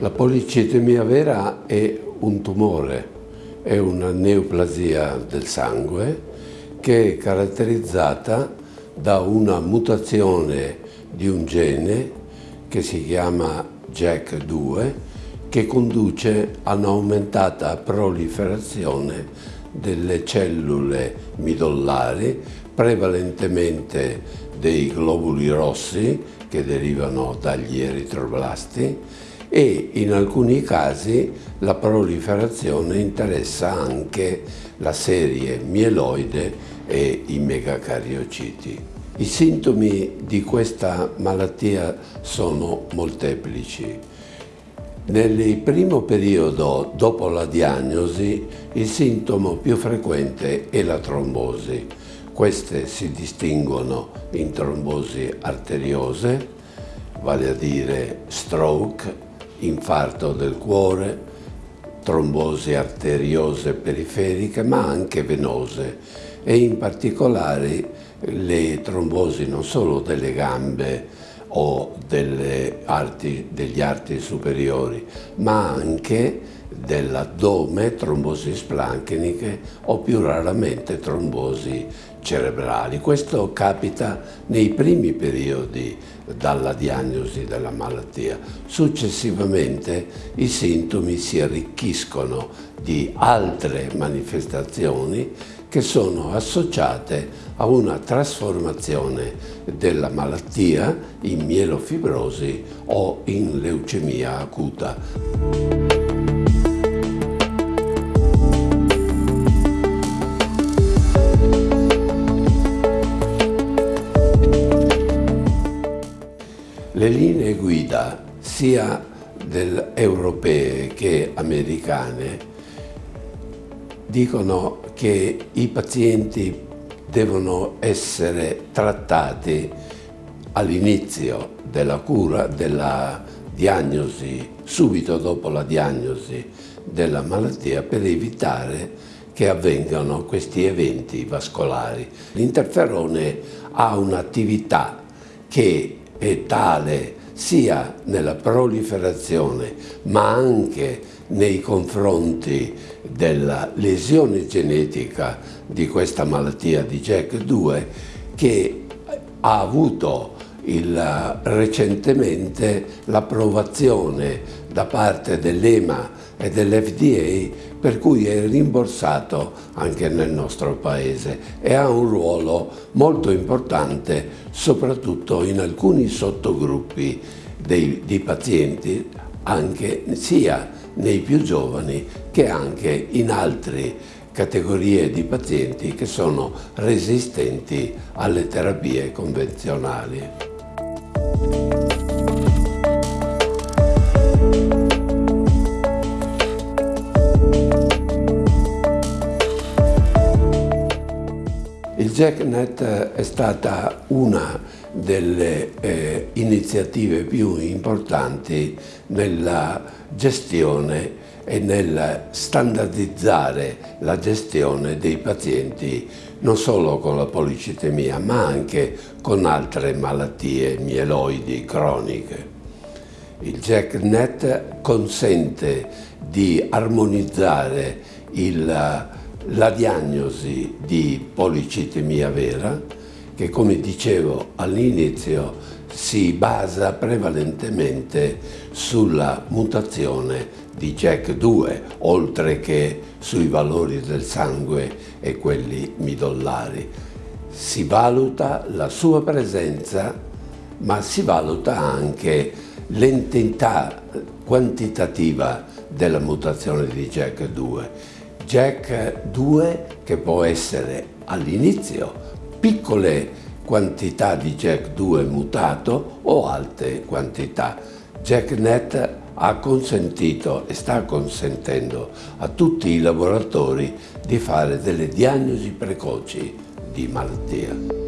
La policitemia vera è un tumore, è una neoplasia del sangue che è caratterizzata da una mutazione di un gene che si chiama JAK2 che conduce a un'aumentata proliferazione delle cellule midollari, prevalentemente dei globuli rossi che derivano dagli eritroblasti e in alcuni casi la proliferazione interessa anche la serie mieloide e i megacariociti. I sintomi di questa malattia sono molteplici. Nel primo periodo dopo la diagnosi il sintomo più frequente è la trombosi. Queste si distinguono in trombosi arteriose, vale a dire stroke, infarto del cuore, trombosi arteriose periferiche ma anche venose e in particolare le trombosi non solo delle gambe o arti, degli arti superiori ma anche dell'addome, trombosi splancheniche o più raramente trombosi cerebrali. Questo capita nei primi periodi dalla diagnosi della malattia. Successivamente i sintomi si arricchiscono di altre manifestazioni che sono associate a una trasformazione della malattia in mielofibrosi o in leucemia acuta. Le linee guida sia europee che americane dicono che i pazienti devono essere trattati all'inizio della cura, della diagnosi, subito dopo la diagnosi della malattia per evitare che avvengano questi eventi vascolari. L'interferone ha un'attività che è tale sia nella proliferazione ma anche nei confronti della lesione genetica di questa malattia di JAK2 che ha avuto il, recentemente l'approvazione da parte dell'EMA e dell'FDA per cui è rimborsato anche nel nostro paese e ha un ruolo molto importante soprattutto in alcuni sottogruppi dei, di pazienti anche sia nei più giovani che anche in altre categorie di pazienti che sono resistenti alle terapie convenzionali. Il JackNet è stata una delle eh, iniziative più importanti nella gestione e nel standardizzare la gestione dei pazienti non solo con la policitemia ma anche con altre malattie mieloidi croniche. Il JackNet consente di armonizzare il, la diagnosi di policitemia vera che come dicevo all'inizio si basa prevalentemente sulla mutazione di JAK2 oltre che sui valori del sangue e quelli midollari. Si valuta la sua presenza ma si valuta anche l'entità quantitativa della mutazione di JAK2. JAK2 che può essere all'inizio piccole quantità di JAK2 mutato o alte quantità. JAKNet ha consentito e sta consentendo a tutti i laboratori di fare delle diagnosi precoci di malattia.